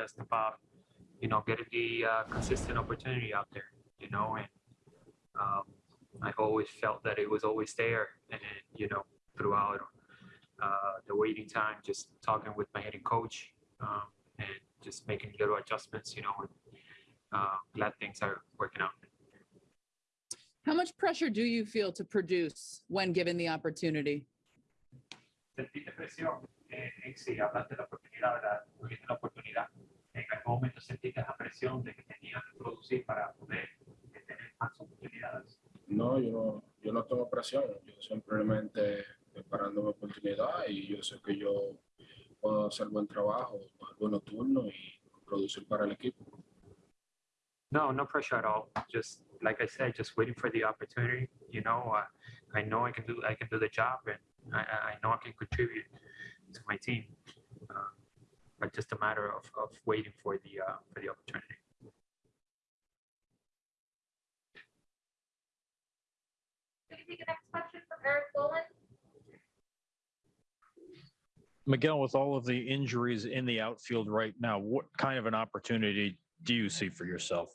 just about, you know, getting the uh, consistent opportunity out there, you know, and um, I always felt that it was always there, and you know, throughout uh, the waiting time, just talking with my head coach um, and just making little adjustments, you know, and uh, glad things are working out. How much pressure do you feel to produce when given the opportunity? ¿Sentiste presión? Eh, en sí, hablaste de la oportunidad, ¿verdad? Tuviste la oportunidad. ¿En algún momento sentiste esa presión de que tenías que producir para poder eh, tener más oportunidades? No, yo no, yo no tengo presión. Yo simplemente preparando mi oportunidad y yo sé que yo puedo hacer buen trabajo, buenos turnos y producir para el equipo. No, no pressure at all. Just like I said, just waiting for the opportunity. You know, uh, I know I can do I can do the job, and I I know I can contribute to my team. But just a matter of, of waiting for the uh, for the opportunity. Can we take the next question from Eric Boland? Miguel, with all of the injuries in the outfield right now, what kind of an opportunity do you see for yourself?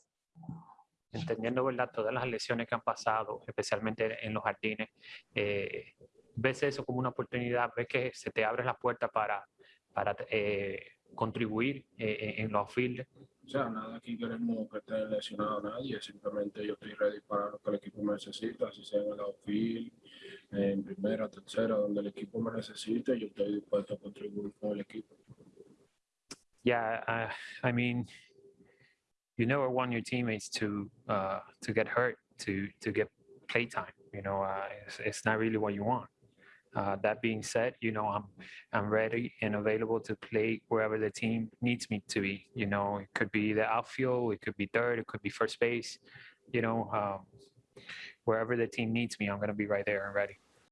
Entendiendo, ¿verdad? Todas las lesiones que han pasado, especialmente en los jardines, eh, ves eso como una oportunidad, ves que se te abre la puerta para, para eh, contribuir eh, en los outfield. O sea, nada aquí queremos que esté lesionado a nadie, simplemente yo estoy ready para lo que el equipo me necesita, si sea en el outfield, en primera, tercera, donde el equipo me necesite, yo estoy dispuesto a contribuir con el equipo. Yeah, uh, I mean, you never want your teammates to uh, to get hurt, to to get playtime. You know, uh, it's, it's not really what you want. Uh, that being said, you know, I'm I'm ready and available to play wherever the team needs me to be. You know, it could be the outfield, it could be third, it could be first base. You know, um, wherever the team needs me, I'm going to be right there and ready.